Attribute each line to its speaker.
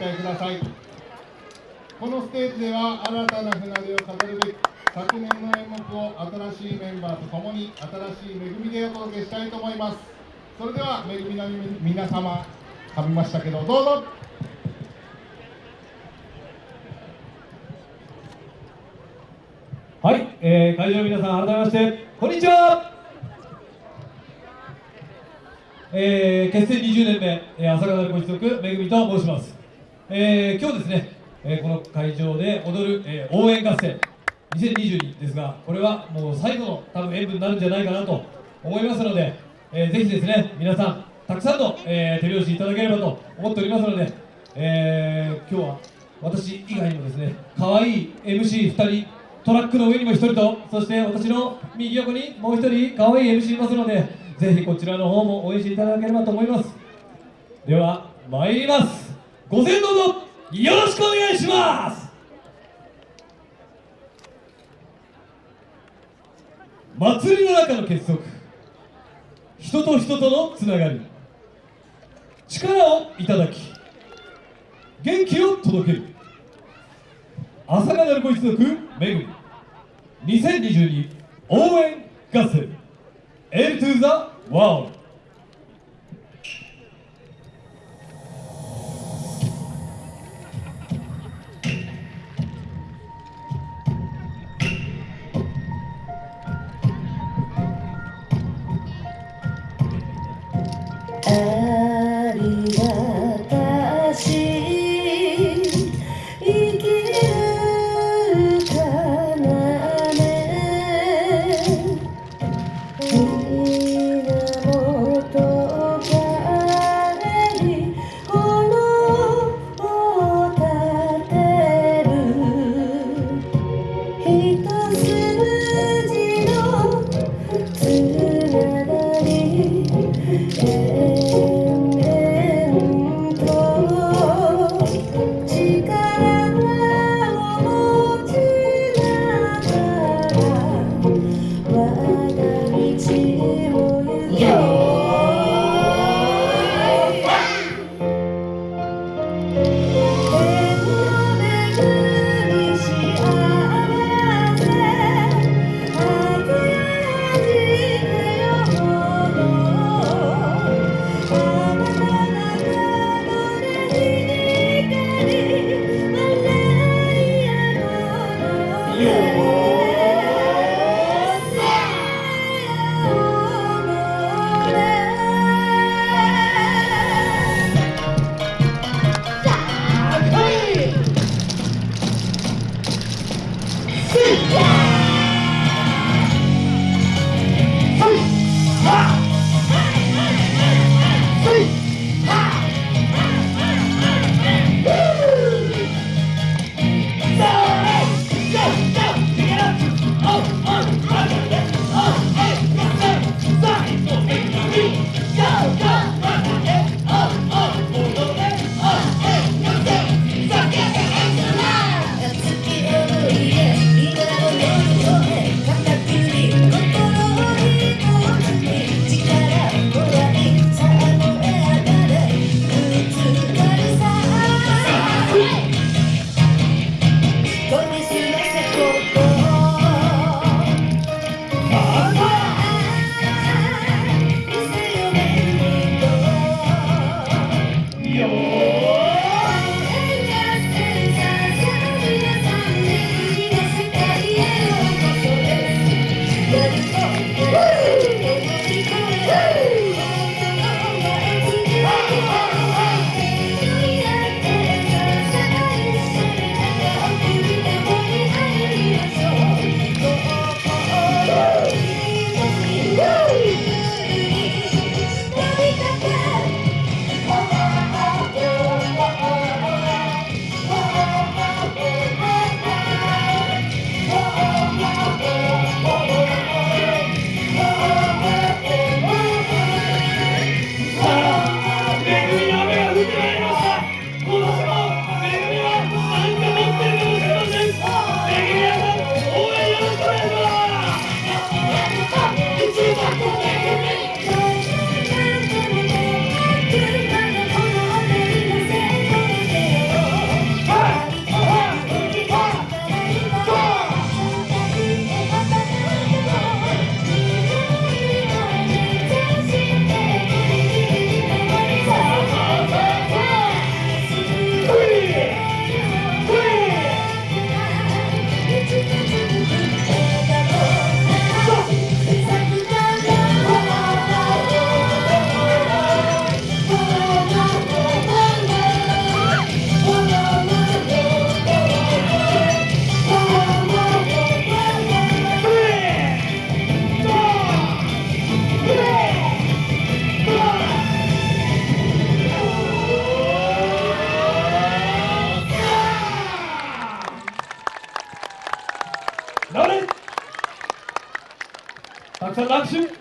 Speaker 1: えくださいこのステージでは新たな船出を飾るべく昨年の演目を新しいメンバーとともに新しい恵みでお届けしたいと思いますそれでは恵みの皆様噛みましたけどどうぞ
Speaker 2: はい、えー、会場の皆さん、改めまして、こんにちは。えー、結成20年目、えー、朝霞ご一族めぐみと申します。えー、今日ですね、えー、この会場で踊る、えー、応援合戦2022ですが、これはもう最後の多分演舞になるんじゃないかなと思いますので、えー、ぜひですね、皆さん、たくさんの、えー、手拍子いただければと思っておりますので、えー、今日は私以外にもですね、可愛い MC2 人、トラックの上にも1人と、そして私の右横にもう1人、可愛い MC いますので、ぜひこちらの方も応援していただければと思います。では、参ります。ご先導ぞよろしくお願いします。祭りの中の結束。人と人とのつながり。力をいただき元気を届ける。朝霞なるご一族めぐみ2022応援合戦。L to the World さん、握手